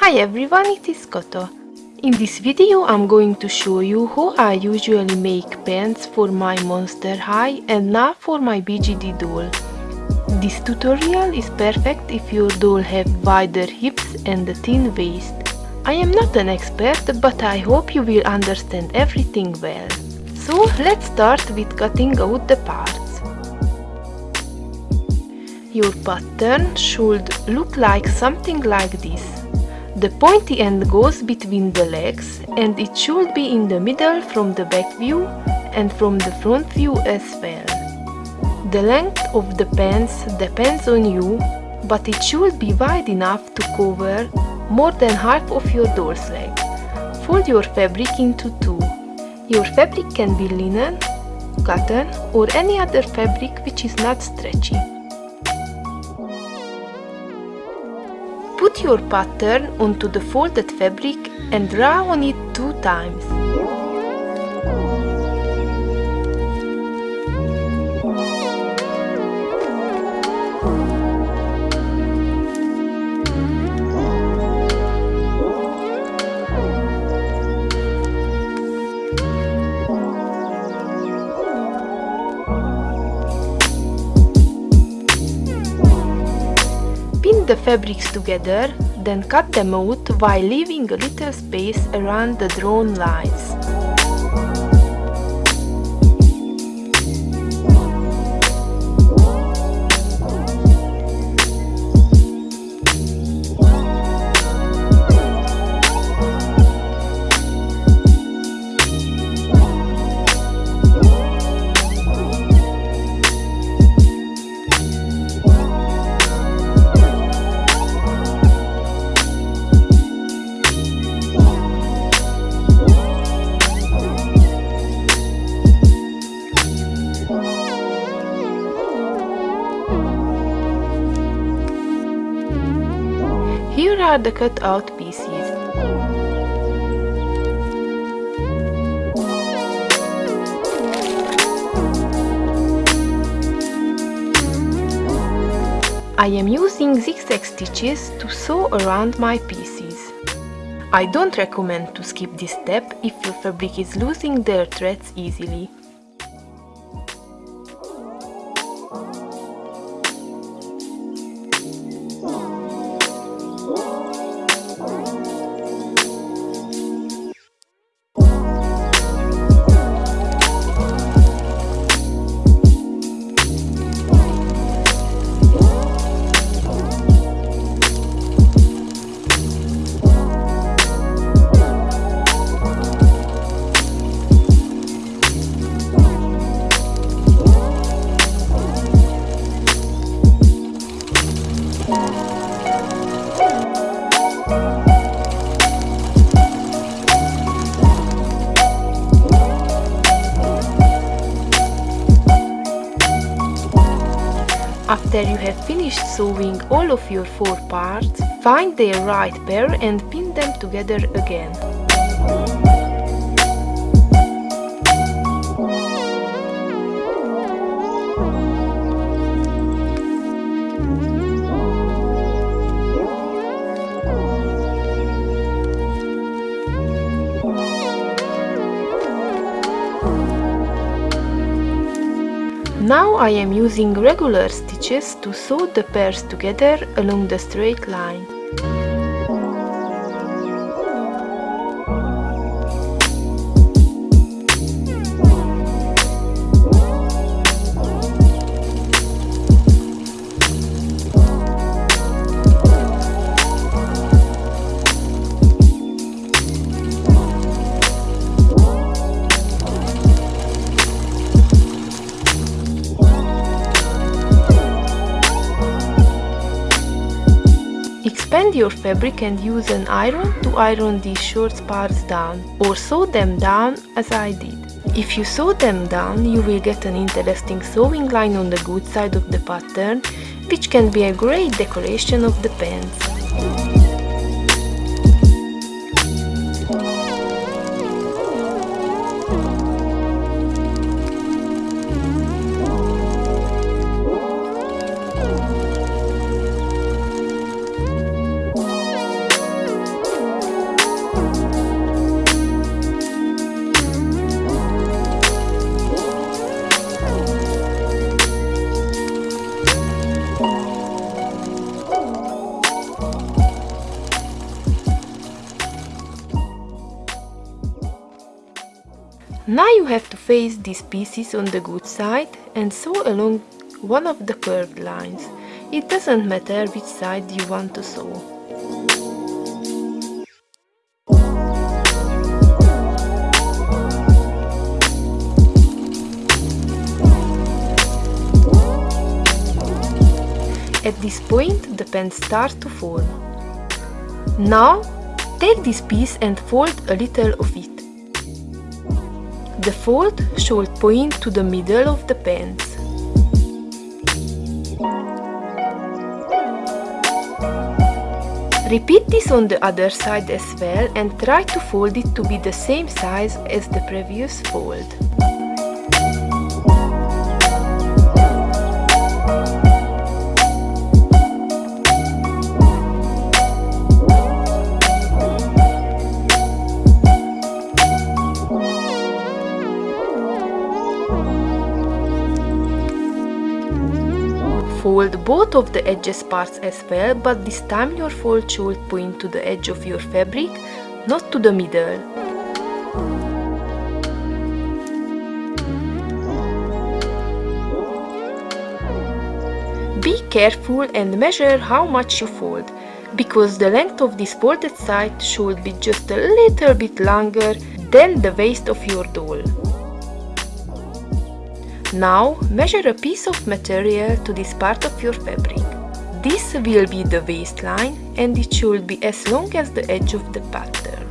Hi everyone, it is Koto. In this video I'm going to show you how I usually make pants for my Monster High and now for my BJD doll. This tutorial is perfect if your doll have wider hips and a thin waist. I am not an expert but I hope you will understand everything well. So let's start with cutting out the parts. Your pattern should look like something like this. The pointy end goes between the legs and it should be in the middle from the back view and from the front view as well. The length of the pants depends on you, but it should be wide enough to cover more than half of your doll's leg. Fold your fabric into two. Your fabric can be linen, cotton or any other fabric which is not stretchy. Put your pattern onto the folded fabric and draw on it two times. The fabrics together, then cut them out while leaving a little space around the drawn lines. The cut out pieces. I am using zigzag stitches to sew around my pieces. I don't recommend to skip this step if your fabric is losing their threads easily. After you have finished sewing all of your four parts, find their right pair and pin them together again. Now I am using regular stitches to sew the pairs together along the straight line. Expand your fabric and use an iron to iron these short parts down or sew them down as I did. If you sew them down, you will get an interesting sewing line on the good side of the pattern, which can be a great decoration of the pants. Now you have to face these pieces on the good side and sew along one of the curved lines. It doesn't matter which side you want to sew. At this point the pen starts to form. Now take this piece and fold a little of it. The fold should point to the middle of the pants. Repeat this on the other side as well and try to fold it to be the same size as the previous fold. Fold both of the edges parts as well, but this time your fold should point to the edge of your fabric, not to the middle. Be careful and measure how much you fold, because the length of this folded side should be just a little bit longer than the waist of your doll. Now measure a piece of material to this part of your fabric. This will be the waistline and it should be as long as the edge of the pattern.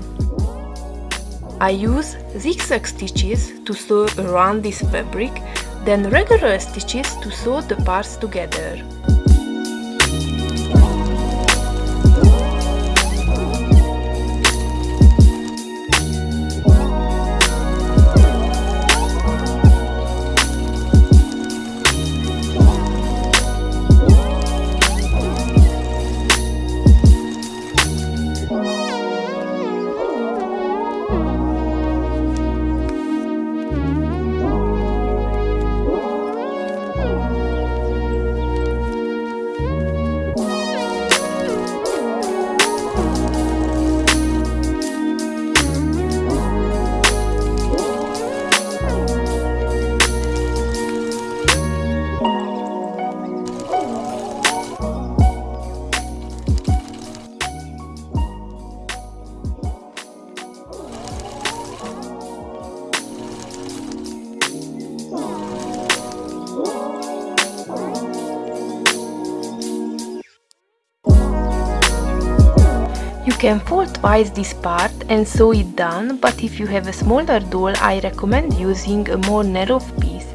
I use zigzag stitches to sew around this fabric, then regular stitches to sew the parts together. You can fold twice this part and sew it down, but if you have a smaller doll, I recommend using a more narrow piece.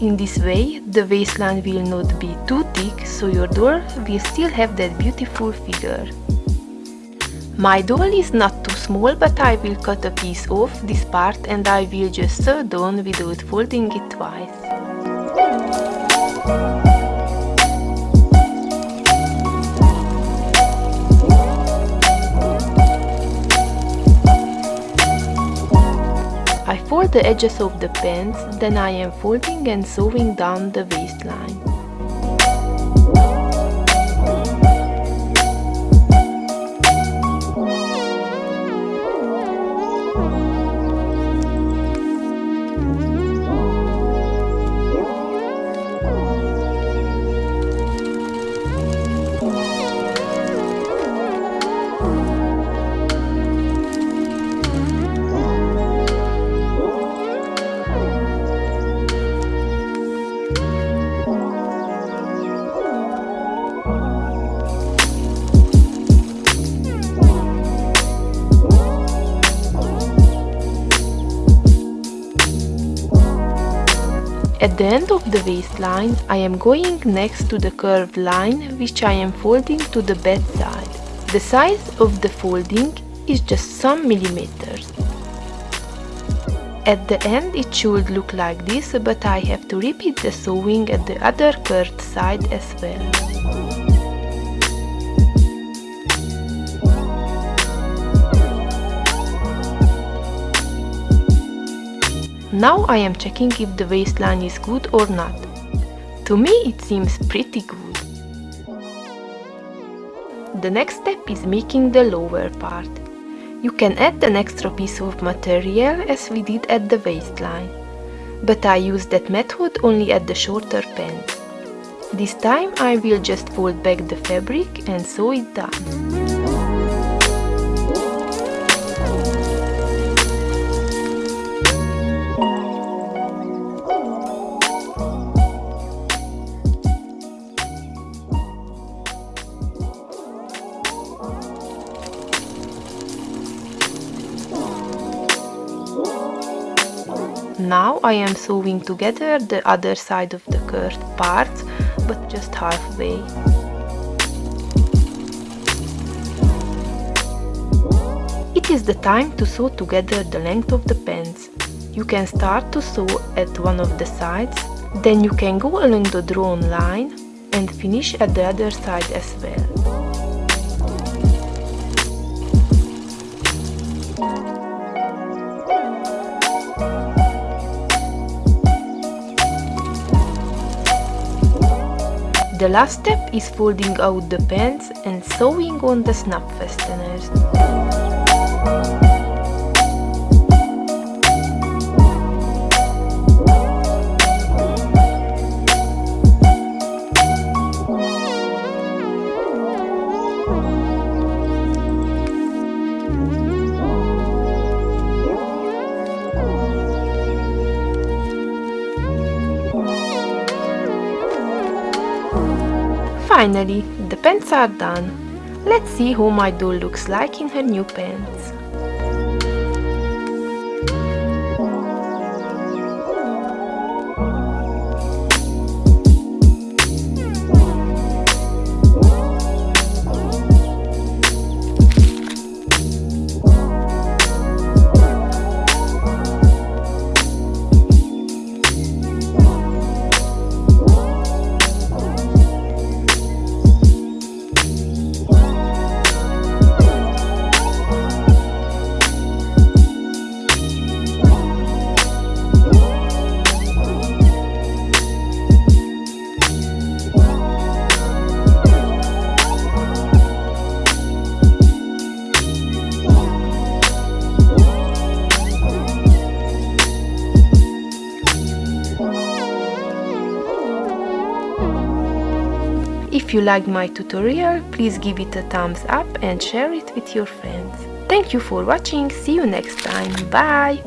In this way, the waistline will not be too thick, so your doll will still have that beautiful figure. My doll is not too small, but I will cut a piece off this part and I will just sew down without folding it twice. The edges of the pants, then I am folding and sewing down the waistline. At the end of the waistline, I am going next to the curved line which I am folding to the bed side. The size of the folding is just some millimeters. At the end it should look like this, but I have to repeat the sewing at the other curved side as well. Now I am checking if the waistline is good or not. To me it seems pretty good. The next step is making the lower part. You can add an extra piece of material as we did at the waistline, but I use that method only at the shorter pants. This time I will just fold back the fabric and sew it down. Now I am sewing together the other side of the curved parts, but just halfway. It is the time to sew together the length of the pants. You can start to sew at one of the sides, then you can go along the drawn line and finish at the other side as well. The last step is folding out the pants and sewing on the snap fasteners. Finally, the pants are done. Let's see how my doll looks like in her new pants. If you like my tutorial, please give it a thumbs up and share it with your friends. Thank you for watching, see you next time, bye!